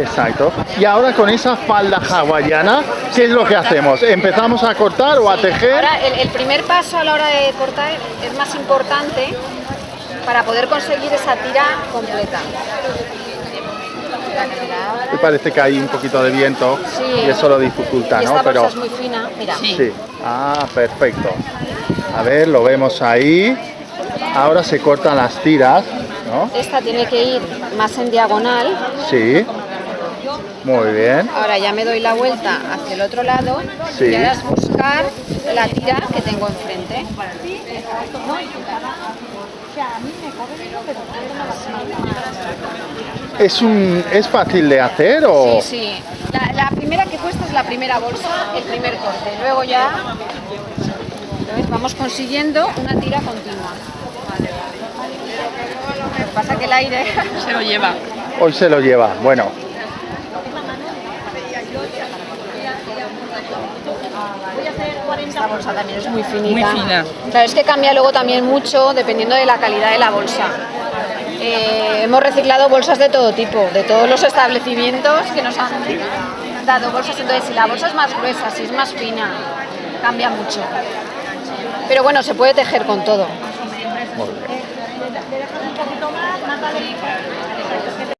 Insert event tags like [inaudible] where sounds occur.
Exacto. Y ahora con esa falda hawaiana, ¿qué es lo que hacemos? ¿Empezamos a cortar o a tejer? Ahora, el, el primer paso a la hora de cortar es más importante para poder conseguir esa tira completa. Me parece que hay un poquito de viento Sí. y eso lo dificulta, Y ¿no? esta Pero es muy fina, mira. sí. Ah, perfecto. A ver, lo vemos ahí. Ahora se cortan las tiras, ¿no? Esta tiene que ir más en diagonal. Sí. Muy bien. Ahora ya me doy la vuelta hacia el otro lado Sí. y ahora es buscar la tira que tengo enfrente. ¿Es, un, ¿Es fácil de hacer o...? Sí, sí. La, la primera que cuesta es la primera bolsa, el primer corte. Luego ya ¿ves? vamos consiguiendo una tira continua. Lo que pasa que el aire [laughs] Se lo lleva. Hoy se lo lleva. Bueno, Esta bolsa también es muy finita. Muy fina. Claro, es que cambia luego también mucho dependiendo de la calidad de la bolsa. Eh, hemos reciclado bolsas de todo tipo, de todos los establecimientos que nos han dado bolsas. Entonces, si la bolsa es más gruesa, si es más fina, cambia mucho. Pero bueno, se puede tejer con todo. muy bien.